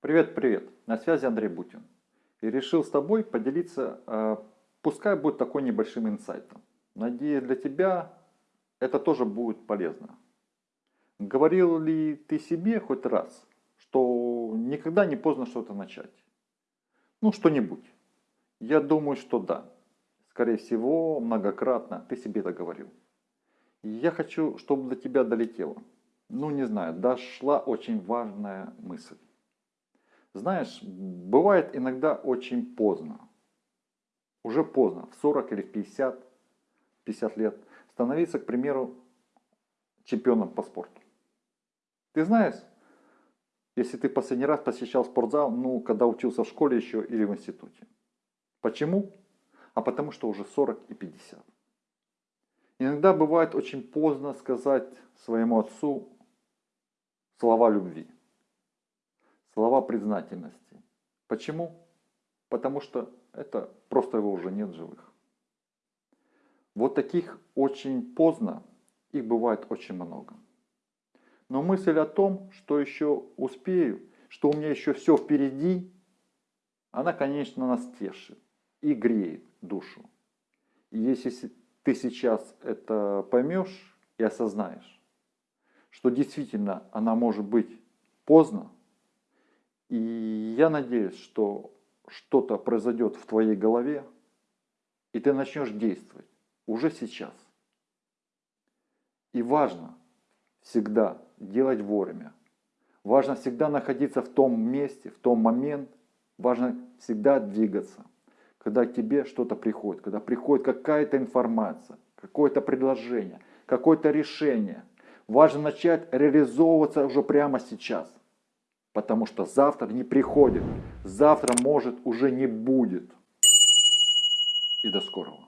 Привет, привет! На связи Андрей Бутин. И решил с тобой поделиться, э, пускай будет такой небольшим инсайтом. Надеюсь, для тебя это тоже будет полезно. Говорил ли ты себе хоть раз, что никогда не поздно что-то начать? Ну, что-нибудь. Я думаю, что да. Скорее всего, многократно ты себе это говорил. Я хочу, чтобы до тебя долетело. Ну, не знаю, дошла очень важная мысль. Знаешь, бывает иногда очень поздно. Уже поздно, в 40 или в 50, 50 лет, становиться, к примеру, чемпионом по спорту. Ты знаешь, если ты последний раз посещал спортзал, ну, когда учился в школе еще или в институте. Почему? А потому что уже 40 и 50. Иногда бывает очень поздно сказать своему отцу слова любви слова признательности. Почему? Потому что это просто его уже нет живых. Вот таких очень поздно, их бывает очень много. Но мысль о том, что еще успею, что у меня еще все впереди, она, конечно, нас тешит и греет душу. И если ты сейчас это поймешь и осознаешь, что действительно она может быть поздно, и я надеюсь, что что-то произойдет в твоей голове, и ты начнешь действовать уже сейчас. И важно всегда делать вовремя. Важно всегда находиться в том месте, в том момент. Важно всегда двигаться. Когда к тебе что-то приходит, когда приходит какая-то информация, какое-то предложение, какое-то решение. Важно начать реализовываться уже прямо сейчас. Потому что завтра не приходит. Завтра может уже не будет. И до скорого.